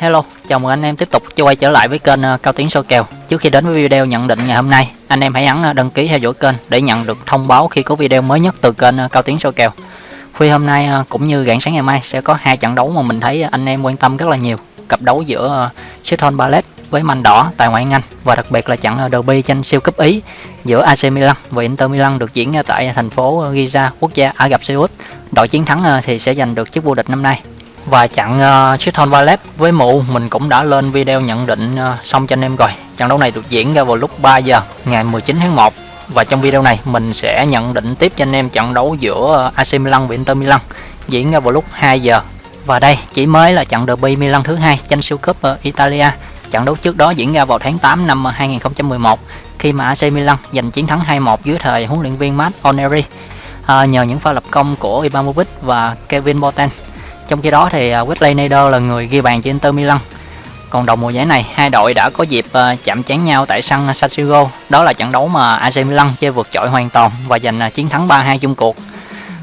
Hello, chào mừng anh em tiếp tục quay trở lại với kênh ờ, Cao Tiến Soi Kèo. Trước khi đến với video nhận định ngày hôm nay, anh em hãy ấn ờ, đăng ký theo dõi kênh để nhận được thông báo khi có video mới nhất từ kênh ờ, Cao Tiến Soi Kèo. Khuya hôm nay cũng như rạng sáng ngày mai sẽ có hai trận đấu mà mình thấy anh em quan tâm rất là nhiều. Cặp đấu giữa Sheffield Ballet với manh đỏ tại ngoại hạng Anh và đặc biệt là trận derby tranh siêu cúp Ý giữa AC Milan và Inter Milan được diễn tại thành phố Giza, quốc gia Ả Rập Xê Út. Đội chiến thắng thì sẽ giành được chức vô địch năm nay và chặn ờ, uh, Chiton Valet với mụ mình cũng đã lên video nhận định uh, xong cho anh em rồi. Trận đấu này được diễn ra vào lúc 3 giờ ngày 19 tháng 1 và trong video này mình sẽ nhận định tiếp cho anh em trận đấu giữa ờ, AC Milan và Inter Milan diễn ra vào lúc 2 giờ. Và đây chỉ mới là trận derby Milan thứ hai tranh siêu cúp ở Italia. Trận đấu trước đó diễn ra vào tháng 8 năm 2011 khi mà AC Milan giành chiến thắng 2-1 dưới thời huấn luyện viên Matt Oneri à, nhờ những pha lập công của Ibrahimovic và Kevin Boateng trong khi đó thì à, Wesley Sneijder là người ghi bàn cho Inter Milan. Còn đầu mùa giải này, hai đội đã có dịp à, chạm trán nhau tại sân San Siro. Đó là trận đấu mà AC Milan chơi vượt trội hoàn toàn và giành à, chiến thắng 3-2 chung cuộc.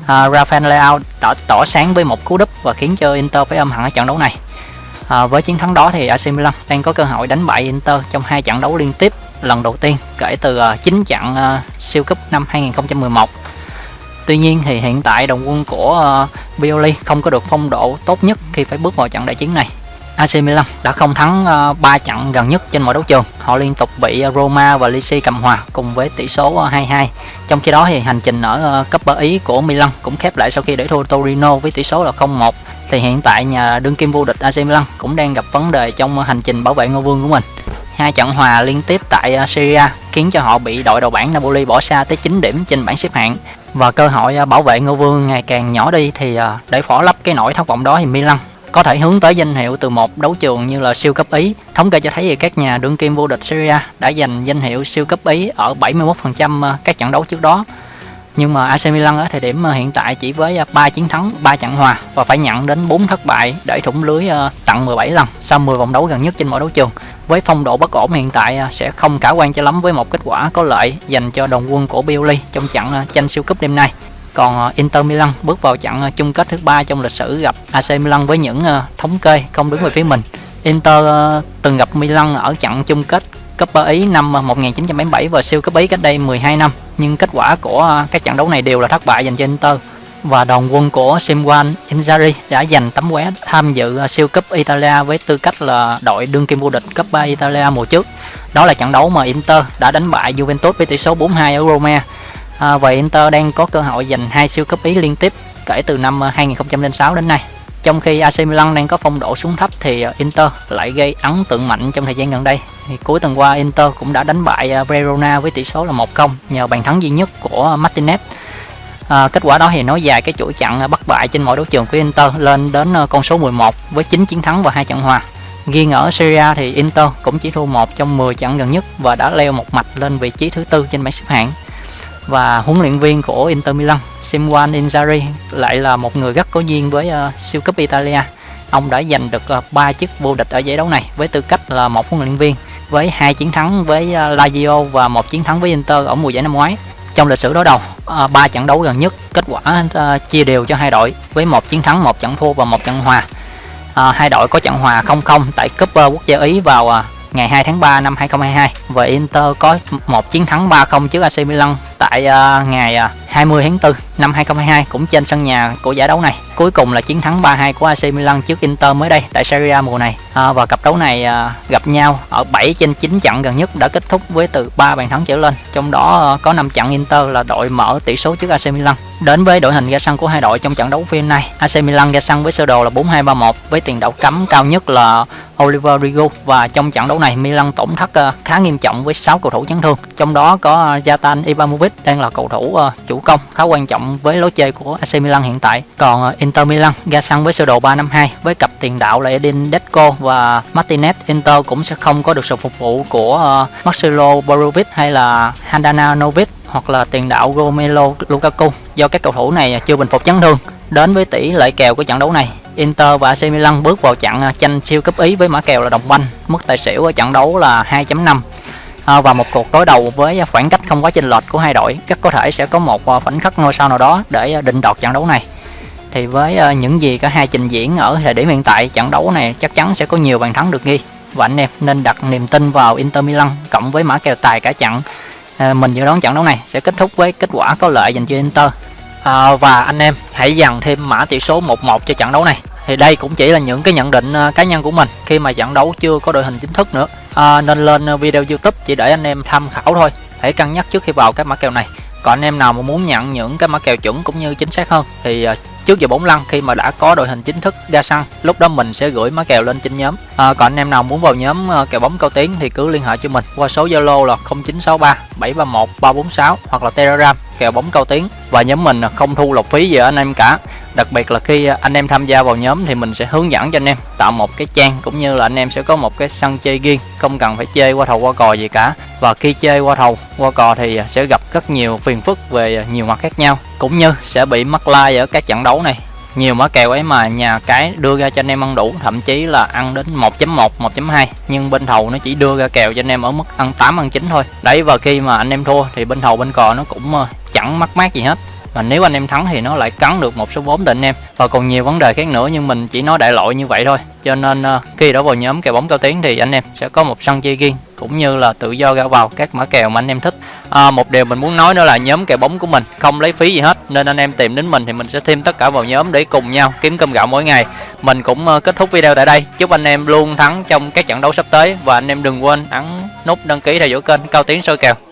À, Rafael Leao đã tỏ sáng với một cú đúp và khiến cho Inter phải âm hẳn ở trận đấu này. À, với chiến thắng đó thì AC Milan đang có cơ hội đánh bại Inter trong hai trận đấu liên tiếp lần đầu tiên kể từ uh, 9 trận uh, siêu cúp năm 2011. Tuy nhiên thì hiện tại đồng quân của uh, Pioli không có được phong độ tốt nhất khi phải bước vào trận đại chiến này. AC Milan đã không thắng ờ, 3 trận gần nhất trên mọi đấu trường. Họ liên tục bị Roma và Lecce cầm hòa cùng với tỷ số ờ, 2-2. Trong khi đó thì hành trình ở ờ, cấp bờ Ý của Milan cũng khép lại sau khi để thua Torino với tỷ số là 0-1. Thì hiện tại nhà đương kim vô địch AC Milan cũng đang gặp vấn đề trong hành trình bảo vệ ngôi vương của mình. Hai trận hòa liên tiếp tại à, Syria khiến cho họ bị đội đầu bảng Napoli bỏ xa tới 9 điểm trên bảng xếp hạng và cơ hội à, bảo vệ ngôi vương ngày càng nhỏ đi thì à, để phỏ lấp cái nỗi thất vọng đó thì Milan có thể hướng tới danh hiệu từ một đấu trường như là siêu cấp Ý. Thống kê cho thấy thì các nhà đương kim vô địch Syria đã giành danh hiệu siêu cấp Ý ở 71% các trận đấu trước đó. Nhưng mà AC Milan ở thời điểm hiện tại chỉ với à, 3 chiến thắng, 3 trận hòa và phải nhận đến 4 thất bại để thủng lưới à, tận 17 lần sau 10 vòng đấu gần nhất trên mỗi đấu trường với phong độ bất ổn hiện tại à, sẽ không khả quan cho lắm với một kết quả có lợi dành cho đồng quân của Pioli trong trận tranh siêu cúp đêm nay. Còn Inter Milan bước vào trận chung kết thứ ba trong lịch sử gặp AC Milan với những thống kê không đứng về phía mình. Inter từng gặp Milan ở trận chung kết Cúp Ý năm à, 1977 và siêu cúp Ý cách đây 12 năm, nhưng kết quả của à, các trận đấu này đều là thất bại dành cho Inter và đoàn quân của Simwan Inzaghi đã giành tấm vé tham dự à, siêu cúp Italia với tư cách là đội đương kim vô địch cúp 3 Italia mùa trước. Đó là trận đấu mà Inter đã đánh bại Juventus với tỷ số 4-2 ở Roma. À, và Inter đang có cơ hội giành hai siêu cúp Ý liên tiếp kể từ năm 2006 đến nay. Trong khi AC Milan đang có phong độ xuống thấp thì ờ, Inter lại gây ấn tượng mạnh trong thời gian gần đây. Thì cuối tuần qua Inter cũng đã đánh bại ờ, Verona với tỷ số là 1-0 nhờ bàn thắng duy nhất của Martinez À, kết quả đó thì nói dài cái chuỗi trận bất bại trên mọi đấu trường của Inter lên đến con số 11 với 9 chiến thắng và hai trận hòa. Riêng ở Serie A thì Inter cũng chỉ thua một trong 10 trận gần nhất và đã leo một mạch lên vị trí thứ tư trên bảng xếp hạng. Và huấn luyện viên của Inter Milan, Simone Inzaghi lại là một người rất có duyên với uh, siêu cúp Italia. Ông đã giành được uh, 3 chức vô địch ở giải đấu này với tư cách là một huấn luyện viên với hai chiến thắng với uh, Lazio và một chiến thắng với Inter ở mùa giải năm ngoái. Trong lịch sử đối đầu à, ba trận đấu gần nhất kết quả uh, chia đều cho hai đội với một chiến thắng một trận thua và một trận hòa. Uh, hai đội có trận hòa 0-0 tại cúp uh, quốc gia ý vào uh, ngày 2 tháng 3 năm 2022 và Inter có một chiến thắng 3-0 trước AC Milan tại uh, ngày uh, 20 tháng 4 năm 2022 cũng trên sân nhà của giải đấu này. Cuối cùng là chiến thắng 3-2 của AC Milan trước Inter mới đây tại Serie A mùa này. À, và cặp đấu này à, gặp nhau ở 7 trên 9 trận gần nhất đã kết thúc với từ 3 bàn thắng trở lên. Trong đó à, có 5 trận Inter là đội mở tỷ số trước AC Milan. Đến với đội hình ra sân của hai đội trong trận đấu phiên này, AC Milan ra sân với sơ đồ là 4-2-3-1 với tiền đạo cấm cao nhất là Oliver Rigo và trong trận đấu này Milan tổn thất à, khá nghiêm trọng với 6 cầu thủ chấn thương. Trong đó có à, Zlatan Ibrahimovic đang là cầu thủ à, chủ công khá quan trọng với lối chơi của AC Milan hiện tại. Còn ờ, Inter Milan ra sân với sơ đồ 352 với cặp tiền đạo là Edin Deco và Martinez. Inter cũng sẽ không có được sự phục vụ của ờ, Marcelo Brozovic hay là Handanovic hoặc là tiền đạo Romelu Lukaku do các cầu thủ này ờ, chưa bình phục chấn thương. Đến với tỷ lệ kèo của trận đấu này, Inter và AC Milan bước vào trận tranh siêu cấp Ý với mã kèo là đồng banh, mức tài xỉu ở trận đấu là 2.5 à, và một cuộc đối đầu với khoảng cách không quá chênh lệch của hai đội rất có thể sẽ có một ờ, khoảnh khắc ngôi sao nào đó để ờ, định đoạt trận đấu này. Thì với ờ, những gì cả hai trình diễn ở thời điểm hiện tại trận đấu này chắc chắn sẽ có nhiều bàn thắng được ghi. Và anh em nên đặt niềm tin vào Inter Milan cộng với mã kèo tài cả trận. À, mình dự đoán trận đấu này sẽ kết thúc với kết quả có lợi dành cho Inter. À, và anh em hãy dằn thêm mã tỷ số 1-1 cho trận đấu này. Thì đây cũng chỉ là những cái nhận định cá nhân của mình khi mà trận đấu chưa có đội hình chính thức nữa à, nên lên video youtube chỉ để anh em tham khảo thôi. Hãy cân nhắc trước khi vào các mã kèo này. Còn anh em nào mà muốn nhận những cái mã kèo chuẩn cũng như chính xác hơn thì à, trước giờ bóng lăn khi mà đã có đội hình chính thức ra sân lúc đó mình sẽ gửi mã kèo lên trên nhóm. À, còn anh em nào muốn vào nhóm à, kèo bóng cao tiến thì cứ liên hệ cho mình qua số zalo là 0963 731 346 hoặc là telegram kèo bóng cao tiến. Và nhóm mình không thu lộc phí gì ở anh em cả đặc biệt là khi à, anh em tham gia vào nhóm thì mình sẽ hướng dẫn cho anh em tạo một cái trang cũng như là anh em sẽ có một cái sân chơi riêng, không cần phải chơi qua thầu qua cò gì cả. Và khi chơi qua thầu qua cò thì à, sẽ gặp rất nhiều phiền phức về à, nhiều mặt khác nhau, cũng như sẽ bị mắc like ở các trận đấu này. Nhiều mã kèo ấy mà nhà cái đưa ra cho anh em ăn đủ, thậm chí là ăn đến 1.1 1.2 nhưng bên thầu nó chỉ đưa ra kèo cho anh em ở mức ăn 8 ăn 9 thôi. Đấy, và khi mà anh em thua thì bên thầu bên cò nó cũng ờ, chẳng mắc mát gì hết và nếu anh em thắng thì nó lại cắn được một số vốn từ anh em. Và còn nhiều vấn đề khác nữa nhưng mình chỉ nói đại loại như vậy thôi. Cho nên uh, khi đã vào nhóm kèo bóng cao tiến thì anh em sẽ có một sân chơi riêng cũng như là tự do ra vào các mã kèo mà anh em thích. À, một điều mình muốn nói nữa là nhóm kèo bóng của mình không lấy phí gì hết nên anh em tìm đến mình thì mình sẽ thêm tất cả vào nhóm để cùng nhau kiếm cơm gạo mỗi ngày. Mình cũng uh, kết thúc video tại đây. Chúc anh em luôn thắng trong các trận đấu sắp tới. Và anh em đừng quên ấn nút đăng ký theo dõi kênh cao tiến soi kèo.